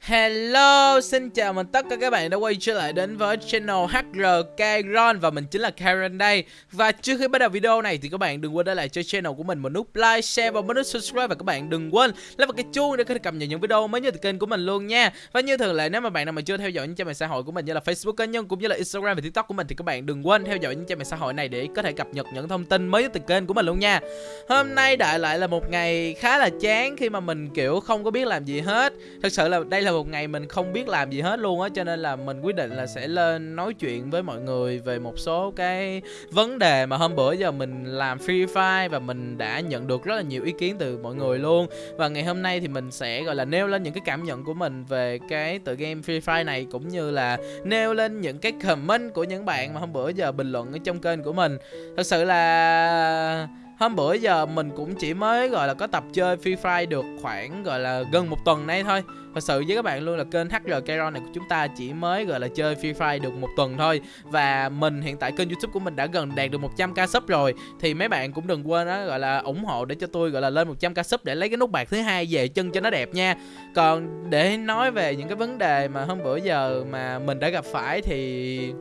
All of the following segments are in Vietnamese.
Hello, xin chào mừng tất cả các bạn đã quay trở lại đến với channel HRK Ron và mình chính là Karen đây. Và trước khi bắt đầu video này thì các bạn đừng quên để lại cho channel của mình một nút like, share và một nút subscribe và các bạn đừng quên lấy vào cái chuông để có thể cập nhật những video mới nhất từ kênh của mình luôn nha. Và như thường lệ nếu mà bạn nào mà chưa theo dõi những trang mạng xã hội của mình như là Facebook cá nhân cũng như là Instagram và TikTok của mình thì các bạn đừng quên theo dõi những trang mạng xã hội này để có thể cập nhật những thông tin mới nhất từ kênh của mình luôn nha. Hôm nay đại lại là một ngày khá là chán khi mà mình kiểu không có biết làm gì hết. Thật sự là đây là một ngày mình không biết làm gì hết luôn á, cho nên là mình quyết định là sẽ lên nói chuyện với mọi người về một số cái vấn đề mà hôm bữa giờ mình làm Free Fire và mình đã nhận được rất là nhiều ý kiến từ mọi người luôn. Và ngày hôm nay thì mình sẽ, gọi là, nêu lên những cái cảm nhận của mình về cái tựa game Free Fire này, cũng như là nêu lên những cái comment của những bạn mà hôm bữa giờ bình luận ở trong kênh của mình. Thật sự là hôm bữa giờ mình cũng chỉ mới, gọi là, có tập chơi Free Fire được khoảng, gọi là, gần một tuần nay thôi. Thật sự với các bạn luôn là kênh HR Kairon này của chúng ta chỉ mới, gọi là, chơi Free Fire được một tuần thôi. Và mình hiện tại kênh youtube của mình đã gần đạt được 100k sub rồi. Thì mấy bạn cũng đừng quên đó gọi là, ủng hộ để cho tôi, gọi là, lên 100k sub để lấy cái nút bạc thứ hai về chân cho nó đẹp nha. Còn để nói về những cái vấn đề mà hôm bữa giờ mà mình đã gặp phải thì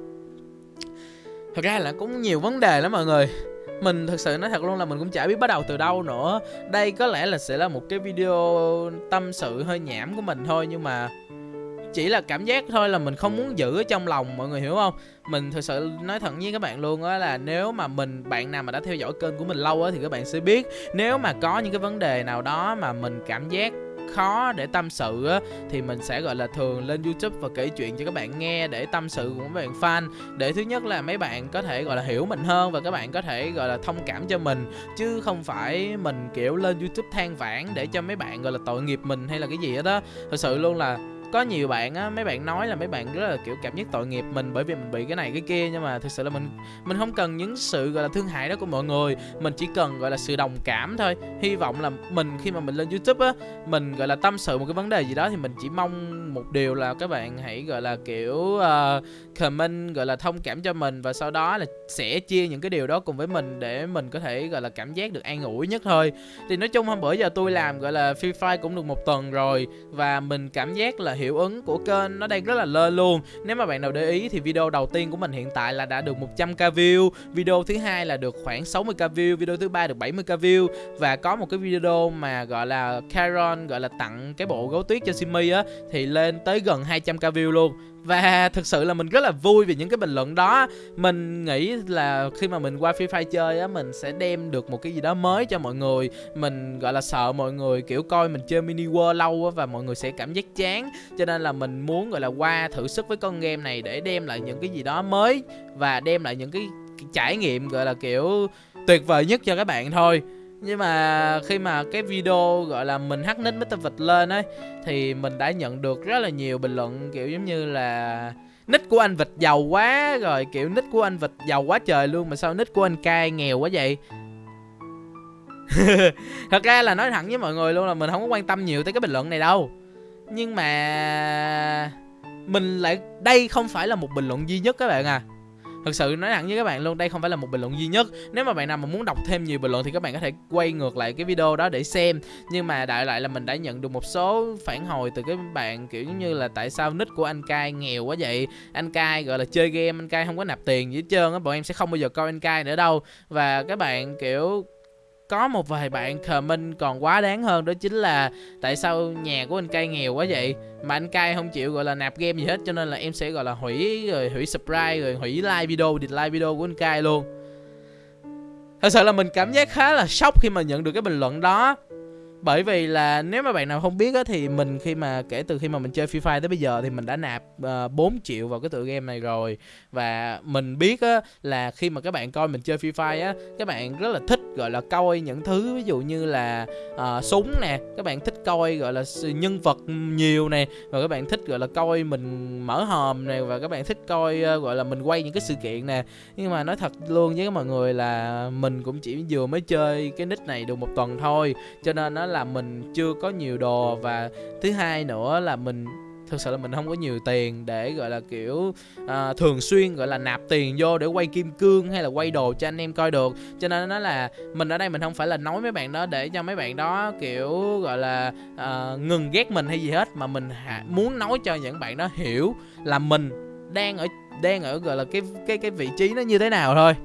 Thật ra là cũng nhiều vấn đề lắm mọi người mình thực sự nói thật luôn là mình cũng chả biết bắt đầu từ đâu nữa. Đây có lẽ là sẽ là một cái video tâm sự hơi nhảm của mình thôi, nhưng mà chỉ là cảm giác thôi là mình không muốn giữ ở trong lòng, mọi người hiểu không? Mình thực sự nói thật với các bạn luôn á là nếu mà mình, bạn nào mà đã theo dõi kênh của mình lâu á thì các bạn sẽ biết, nếu mà có những cái vấn đề nào đó mà mình cảm giác khó để tâm sự á, thì mình sẽ, gọi là, thường lên YouTube và kể chuyện cho các bạn nghe để tâm sự của mấy bạn fan. Để thứ nhất là mấy bạn có thể, gọi là, hiểu mình hơn và các bạn có thể, gọi là, thông cảm cho mình, chứ không phải mình, kiểu, lên YouTube than vãn để cho mấy bạn, gọi là, tội nghiệp mình hay là cái gì đó thật sự luôn là có nhiều bạn á mấy bạn nói là mấy bạn rất là kiểu cảm giác tội nghiệp mình bởi vì mình bị cái này cái kia nhưng mà thực sự là mình mình không cần những sự gọi là thương hại đó của mọi người. Mình chỉ cần gọi là sự đồng cảm thôi. Hy vọng là mình khi mà mình lên youtube á mình gọi là tâm sự một cái vấn đề gì đó thì mình chỉ mong một điều là các bạn hãy gọi là kiểu uh, comment gọi là thông cảm cho mình và sau đó là sẽ chia những cái điều đó cùng với mình để mình có thể gọi là cảm giác được an ủi nhất thôi. Thì nói chung hôm bữa giờ tôi làm gọi là free fire cũng được một tuần rồi và mình cảm giác là hiệu ứng của kênh nó đang rất là lên luôn. Nếu mà bạn nào để ý thì video đầu tiên của mình hiện tại là đã được 100k view, Video thứ hai là được khoảng 60k view, Video thứ ba được 70k view. Và có một cái video mà gọi là Caron gọi là tặng cái bộ gấu tuyết cho Simi á, Thì lên tới gần 200k view luôn và thực sự là mình rất là vui vì những cái bình luận đó. Mình nghĩ là khi mà mình qua Free Fire chơi á Mình sẽ đem được một cái gì đó mới cho mọi người. Mình gọi là sợ mọi người kiểu coi mình chơi mini world lâu á Và mọi người sẽ cảm giác chán. Cho nên là mình muốn gọi là qua thử sức với con game này Để đem lại những cái gì đó mới Và đem lại những cái, cái trải nghiệm gọi là kiểu tuyệt vời nhất cho các bạn thôi nhưng mà khi mà cái video, gọi là, mình hắc nick Mr. Vịt lên ấy, Thì mình đã nhận được rất là nhiều bình luận, kiểu giống như là Nick của anh Vịt giàu quá Rồi kiểu nick của anh Vịt giàu quá trời luôn, Mà sao nick của anh cai nghèo quá vậy Thật ra là nói thẳng với mọi người luôn là mình không có quan tâm nhiều tới cái bình luận này đâu Nhưng mà Mình lại, Đây không phải là một bình luận duy nhất các bạn à Thực sự nói thẳng với các bạn luôn, Đây không phải là một bình luận duy nhất. Nếu mà bạn nào mà muốn đọc thêm nhiều bình luận Thì các bạn có thể quay ngược lại cái video đó để xem. Nhưng mà đại lại là mình đã nhận được một số phản hồi từ cái bạn Kiểu như là tại sao nick của anh cai nghèo quá vậy? Anh cai gọi là chơi game, Anh cai không có nạp tiền gì hết trơn á, Bọn em sẽ không bao giờ coi anh cai nữa đâu. Và các bạn kiểu có một vài bạn comment còn quá đáng hơn, đó chính là tại sao nhà của anh cai nghèo quá vậy? Mà anh cai không chịu, gọi là, nạp game gì hết, cho nên là em sẽ, gọi là, hủy, rồi hủy subscribe rồi hủy like video địt like video của anh cai luôn. Thật sự là mình cảm giác khá là sốc khi mà nhận được cái bình luận đó bởi vì là nếu mà bạn nào không biết á thì mình khi mà kể từ khi mà mình chơi Free Fire tới bây giờ thì mình đã nạp ờ, uh, 4 triệu vào cái tựa game này rồi. Và mình biết á là khi mà các bạn coi mình chơi Free Fire á các bạn rất là thích gọi là coi những thứ ví dụ như là uh, súng nè các bạn thích coi gọi là nhân vật nhiều nè và các bạn thích gọi là coi mình mở hòm nè và các bạn thích coi uh, gọi là mình quay những cái sự kiện nè. Nhưng mà nói thật luôn với mọi người là mình cũng chỉ vừa mới chơi cái nick này được một tuần thôi cho nên nó là mình chưa có nhiều đồ và thứ hai nữa là mình thực sự là mình không có nhiều tiền để gọi là kiểu uh, thường xuyên gọi là nạp tiền vô để quay kim cương hay là quay đồ cho anh em coi được. Cho nên nó là mình ở đây mình không phải là nói mấy bạn đó để cho mấy bạn đó kiểu gọi là uh, ngừng ghét mình hay gì hết mà mình hạ, muốn nói cho những bạn đó hiểu là mình đang ở đang ở gọi là cái cái cái vị trí nó như thế nào thôi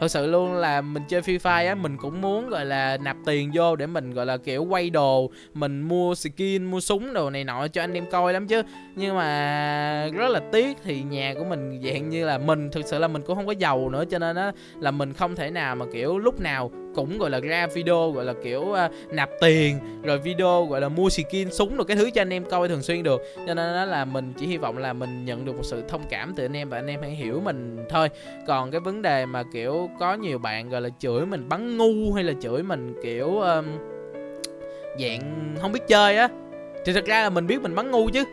thật sự luôn là mình chơi Free Fire á, mình cũng muốn, gọi là, nạp tiền vô để mình, gọi là, kiểu, quay đồ, mình mua skin, mua súng đồ này nọ cho anh em coi lắm chứ. Nhưng mà rất là tiếc thì nhà của mình dạng như là mình, thực sự là mình cũng không có giàu nữa cho nên á, là mình không thể nào mà, kiểu, lúc nào cũng gọi là ra video gọi là kiểu uh, nạp tiền rồi video gọi là mua skin súng rồi cái thứ cho anh em coi thường xuyên được. Cho nên đó là mình chỉ hy vọng là mình nhận được một sự thông cảm từ anh em và anh em hãy hiểu mình thôi. Còn cái vấn đề mà kiểu có nhiều bạn gọi là chửi mình bắn ngu hay là chửi mình kiểu um, dạng không biết chơi á thì thật ra là mình biết mình bắn ngu chứ.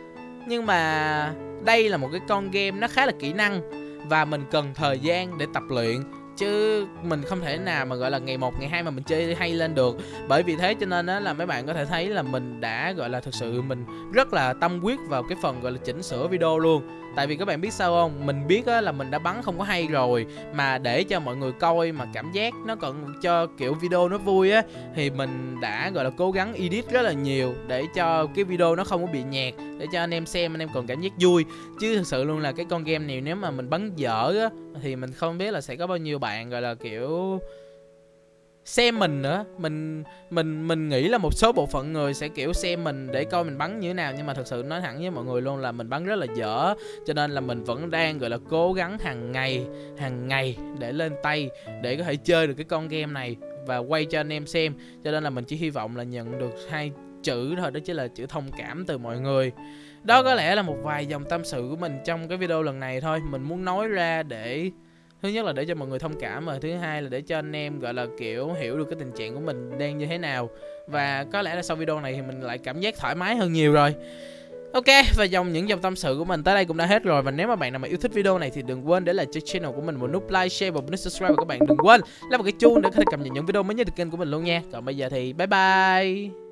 Nhưng mà đây là một cái con game nó khá là kỹ năng và mình cần thời gian để tập luyện chứ mình không thể nào mà, gọi là, ngày một, ngày hai mà mình chơi hay lên được. Bởi vì thế cho nên á, là mấy bạn có thể thấy là mình đã, gọi là, thực sự mình rất là tâm huyết vào cái phần, gọi là, chỉnh sửa video luôn. Tại vì các bạn biết sao không? Mình biết á, là mình đã bắn không có hay rồi. Mà để cho mọi người coi mà cảm giác nó còn cho kiểu video nó vui á, thì mình đã, gọi là, cố gắng edit rất là nhiều để cho cái video nó không có bị nhạt, để cho anh em xem, anh em còn cảm giác vui. Chứ thực sự luôn là cái con game này nếu mà mình bắn dở á, thì mình không biết là sẽ có bao nhiêu bạn, gọi là, kiểu, xem mình nữa. Mình mình mình nghĩ là một số bộ phận người sẽ, kiểu, xem mình để coi mình bắn như thế nào, nhưng mà thật sự nói thẳng với mọi người luôn là mình bắn rất là dở. Cho nên là mình vẫn đang, gọi là, cố gắng hàng ngày hàng ngày để lên tay để có thể chơi được cái con game này và quay cho anh em xem. Cho nên là mình chỉ hy vọng là nhận được hai chữ thôi, đó chính là chữ thông cảm từ mọi người. Đó có lẽ là một vài dòng tâm sự của mình trong cái video lần này thôi. Mình muốn nói ra để thứ nhất là để cho mọi người thông cảm và thứ hai là để cho anh em gọi là kiểu hiểu được cái tình trạng của mình đang như thế nào. Và có lẽ là sau video này thì mình lại cảm giác thoải mái hơn nhiều rồi. Ok, và dòng những dòng tâm sự của mình tới đây cũng đã hết rồi. Và nếu mà bạn nào mà yêu thích video này thì đừng quên để lại cho channel của mình một nút like, share và một nút subscribe. Và các bạn đừng quên là một cái chuông để có thể cập nhật những video mới nhất từ kênh của mình luôn nha. Còn bây giờ thì bye bye.